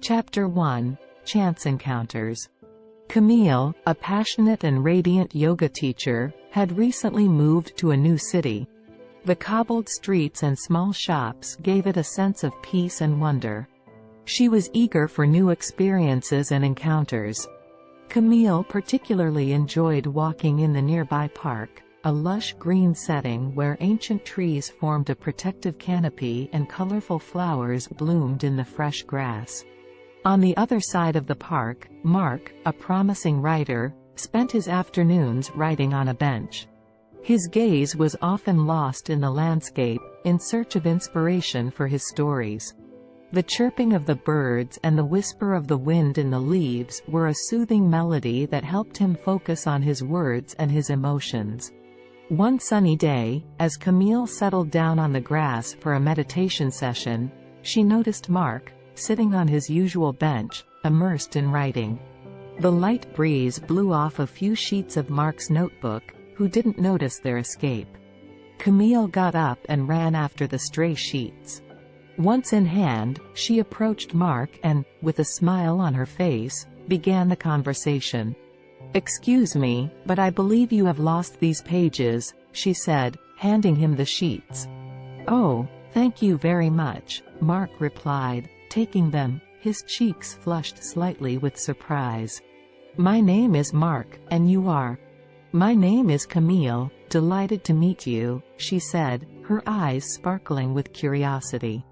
Chapter 1 Chance Encounters Camille, a passionate and radiant yoga teacher, had recently moved to a new city. The cobbled streets and small shops gave it a sense of peace and wonder. She was eager for new experiences and encounters. Camille particularly enjoyed walking in the nearby park, a lush green setting where ancient trees formed a protective canopy and colorful flowers bloomed in the fresh grass. On the other side of the park, Mark, a promising writer, spent his afternoons writing on a bench. His gaze was often lost in the landscape, in search of inspiration for his stories. The chirping of the birds and the whisper of the wind in the leaves were a soothing melody that helped him focus on his words and his emotions. One sunny day, as Camille settled down on the grass for a meditation session, she noticed Mark, sitting on his usual bench, immersed in writing. The light breeze blew off a few sheets of Mark's notebook, who didn't notice their escape. Camille got up and ran after the stray sheets. Once in hand, she approached Mark and, with a smile on her face, began the conversation. Excuse me, but I believe you have lost these pages, she said, handing him the sheets. Oh, thank you very much, Mark replied, taking them, his cheeks flushed slightly with surprise. My name is Mark, and you are? My name is Camille, delighted to meet you, she said, her eyes sparkling with curiosity.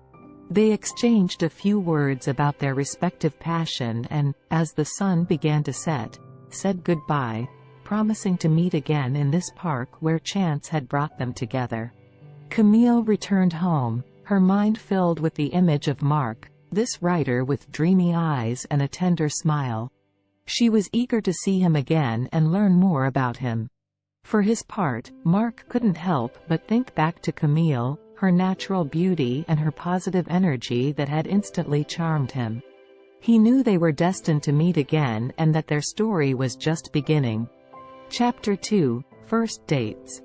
They exchanged a few words about their respective passion and, as the sun began to set, said goodbye, promising to meet again in this park where chance had brought them together. Camille returned home, her mind filled with the image of Mark, this writer with dreamy eyes and a tender smile. She was eager to see him again and learn more about him. For his part, Mark couldn't help but think back to Camille, her natural beauty and her positive energy that had instantly charmed him. He knew they were destined to meet again and that their story was just beginning. Chapter 2 First Dates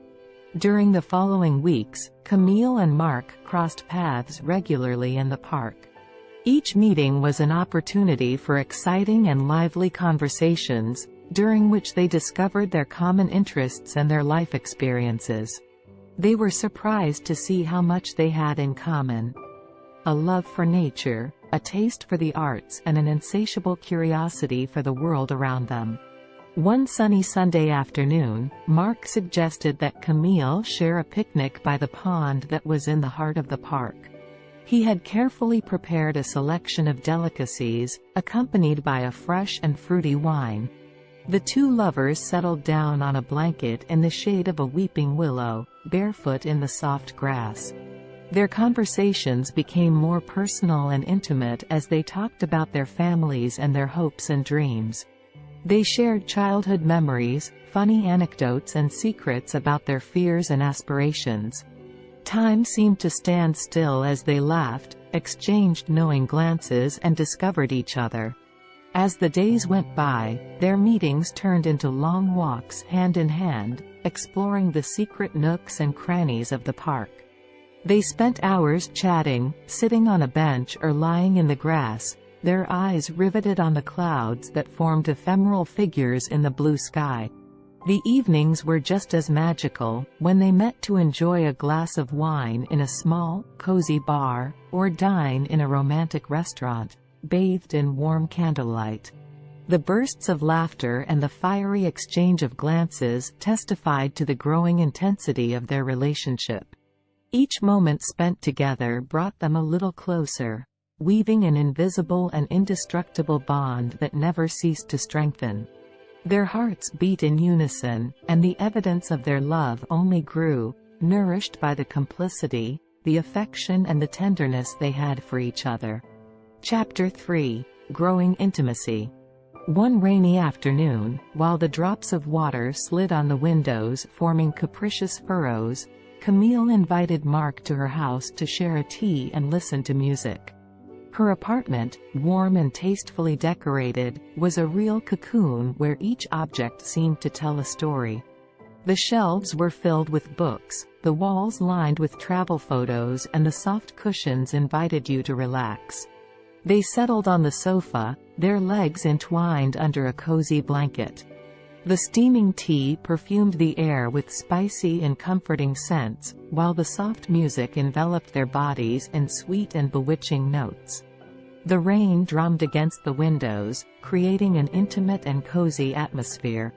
During the following weeks, Camille and Mark crossed paths regularly in the park. Each meeting was an opportunity for exciting and lively conversations, during which they discovered their common interests and their life experiences. They were surprised to see how much they had in common. A love for nature, a taste for the arts and an insatiable curiosity for the world around them. One sunny Sunday afternoon, Mark suggested that Camille share a picnic by the pond that was in the heart of the park. He had carefully prepared a selection of delicacies, accompanied by a fresh and fruity wine. The two lovers settled down on a blanket in the shade of a weeping willow, barefoot in the soft grass. Their conversations became more personal and intimate as they talked about their families and their hopes and dreams. They shared childhood memories, funny anecdotes and secrets about their fears and aspirations. Time seemed to stand still as they laughed, exchanged knowing glances and discovered each other. As the days went by, their meetings turned into long walks hand in hand, exploring the secret nooks and crannies of the park. They spent hours chatting, sitting on a bench or lying in the grass, their eyes riveted on the clouds that formed ephemeral figures in the blue sky. The evenings were just as magical, when they met to enjoy a glass of wine in a small, cozy bar, or dine in a romantic restaurant, bathed in warm candlelight. The bursts of laughter and the fiery exchange of glances testified to the growing intensity of their relationship. Each moment spent together brought them a little closer, weaving an invisible and indestructible bond that never ceased to strengthen. Their hearts beat in unison, and the evidence of their love only grew, nourished by the complicity, the affection and the tenderness they had for each other. Chapter 3 Growing Intimacy One rainy afternoon, while the drops of water slid on the windows forming capricious furrows, Camille invited Mark to her house to share a tea and listen to music. Her apartment, warm and tastefully decorated, was a real cocoon where each object seemed to tell a story. The shelves were filled with books, the walls lined with travel photos and the soft cushions invited you to relax. They settled on the sofa, their legs entwined under a cozy blanket. The steaming tea perfumed the air with spicy and comforting scents, while the soft music enveloped their bodies in sweet and bewitching notes. The rain drummed against the windows, creating an intimate and cozy atmosphere.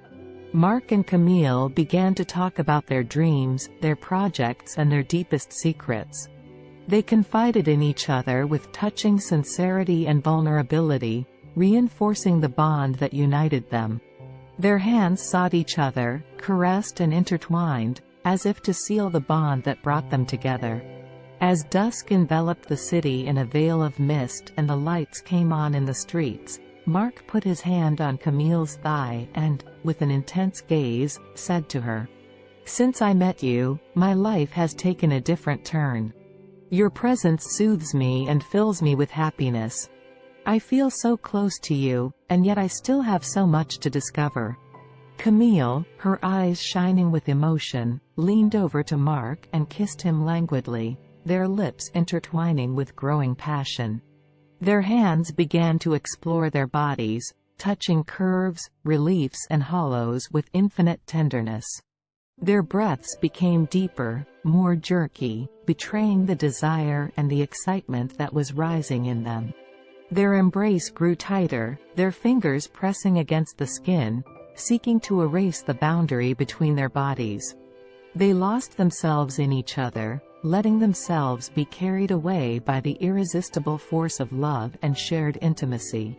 Mark and Camille began to talk about their dreams, their projects and their deepest secrets. They confided in each other with touching sincerity and vulnerability, reinforcing the bond that united them. Their hands sought each other, caressed and intertwined, as if to seal the bond that brought them together. As dusk enveloped the city in a veil of mist and the lights came on in the streets, Mark put his hand on Camille's thigh and, with an intense gaze, said to her, Since I met you, my life has taken a different turn. Your presence soothes me and fills me with happiness. I feel so close to you, and yet I still have so much to discover. Camille, her eyes shining with emotion, leaned over to Mark and kissed him languidly, their lips intertwining with growing passion. Their hands began to explore their bodies, touching curves, reliefs and hollows with infinite tenderness. Their breaths became deeper, more jerky, betraying the desire and the excitement that was rising in them. Their embrace grew tighter, their fingers pressing against the skin, seeking to erase the boundary between their bodies. They lost themselves in each other, letting themselves be carried away by the irresistible force of love and shared intimacy.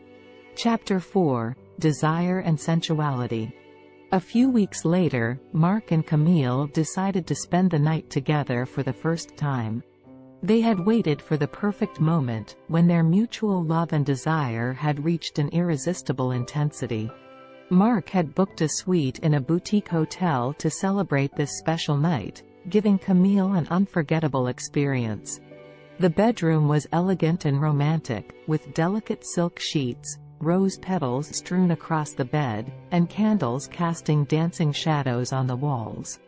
Chapter 4 Desire and Sensuality a few weeks later, Mark and Camille decided to spend the night together for the first time. They had waited for the perfect moment, when their mutual love and desire had reached an irresistible intensity. Mark had booked a suite in a boutique hotel to celebrate this special night, giving Camille an unforgettable experience. The bedroom was elegant and romantic, with delicate silk sheets, rose petals strewn across the bed, and candles casting dancing shadows on the walls.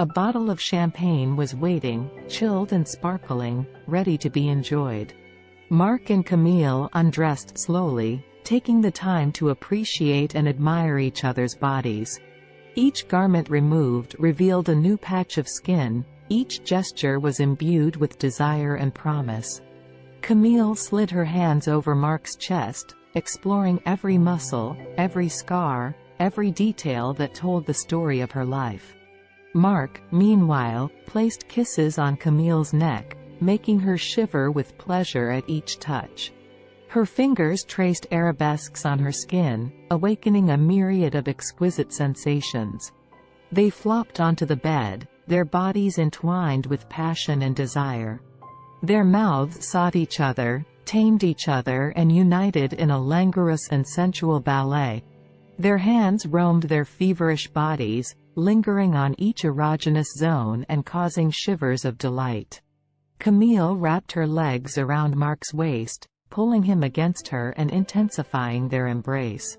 A bottle of champagne was waiting, chilled and sparkling, ready to be enjoyed. Mark and Camille undressed slowly, taking the time to appreciate and admire each other's bodies. Each garment removed revealed a new patch of skin, each gesture was imbued with desire and promise. Camille slid her hands over Mark's chest, exploring every muscle, every scar, every detail that told the story of her life. Mark, meanwhile, placed kisses on Camille's neck, making her shiver with pleasure at each touch. Her fingers traced arabesques on her skin, awakening a myriad of exquisite sensations. They flopped onto the bed, their bodies entwined with passion and desire. Their mouths sought each other, tamed each other and united in a languorous and sensual ballet. Their hands roamed their feverish bodies, lingering on each erogenous zone and causing shivers of delight. Camille wrapped her legs around Mark's waist, pulling him against her and intensifying their embrace.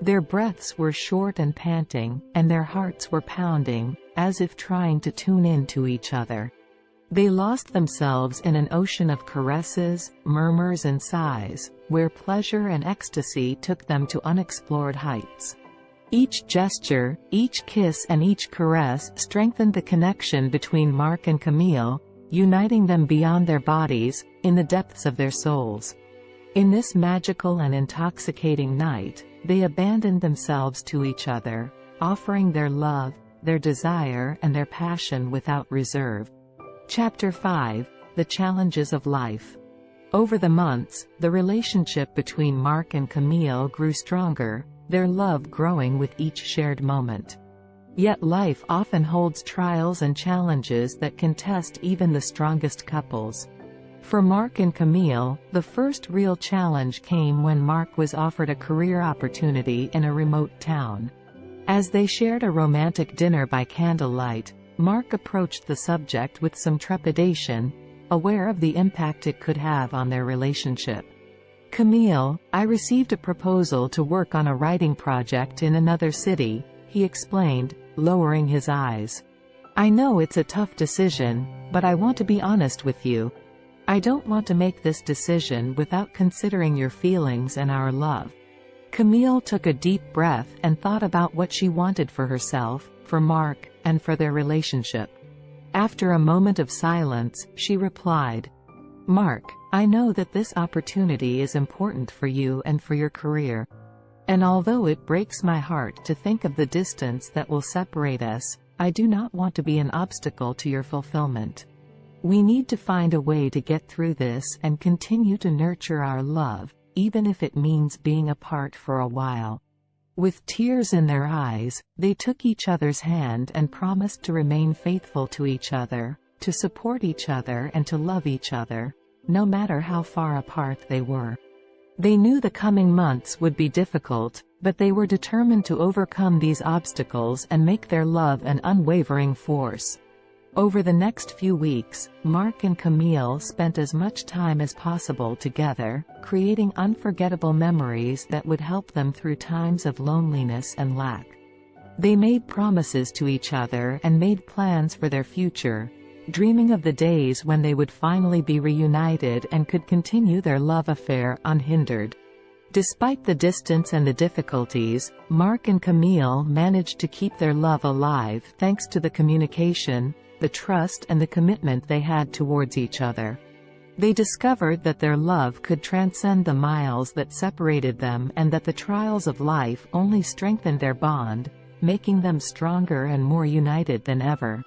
Their breaths were short and panting, and their hearts were pounding, as if trying to tune in to each other. They lost themselves in an ocean of caresses, murmurs and sighs, where pleasure and ecstasy took them to unexplored heights. Each gesture, each kiss and each caress strengthened the connection between Mark and Camille, uniting them beyond their bodies, in the depths of their souls. In this magical and intoxicating night, they abandoned themselves to each other, offering their love, their desire and their passion without reserve. Chapter 5 The Challenges of Life Over the months, the relationship between Mark and Camille grew stronger, their love growing with each shared moment. Yet life often holds trials and challenges that can test even the strongest couples. For Mark and Camille, the first real challenge came when Mark was offered a career opportunity in a remote town. As they shared a romantic dinner by candlelight, Mark approached the subject with some trepidation, aware of the impact it could have on their relationship. Camille, I received a proposal to work on a writing project in another city, he explained, lowering his eyes. I know it's a tough decision, but I want to be honest with you. I don't want to make this decision without considering your feelings and our love. Camille took a deep breath and thought about what she wanted for herself, for Mark, and for their relationship. After a moment of silence, she replied, Mark, I know that this opportunity is important for you and for your career. And although it breaks my heart to think of the distance that will separate us, I do not want to be an obstacle to your fulfillment. We need to find a way to get through this and continue to nurture our love, even if it means being apart for a while. With tears in their eyes, they took each other's hand and promised to remain faithful to each other, to support each other and to love each other, no matter how far apart they were. They knew the coming months would be difficult, but they were determined to overcome these obstacles and make their love an unwavering force. Over the next few weeks, Mark and Camille spent as much time as possible together, creating unforgettable memories that would help them through times of loneliness and lack. They made promises to each other and made plans for their future, dreaming of the days when they would finally be reunited and could continue their love affair unhindered. Despite the distance and the difficulties, Mark and Camille managed to keep their love alive thanks to the communication, the trust and the commitment they had towards each other. They discovered that their love could transcend the miles that separated them and that the trials of life only strengthened their bond, making them stronger and more united than ever.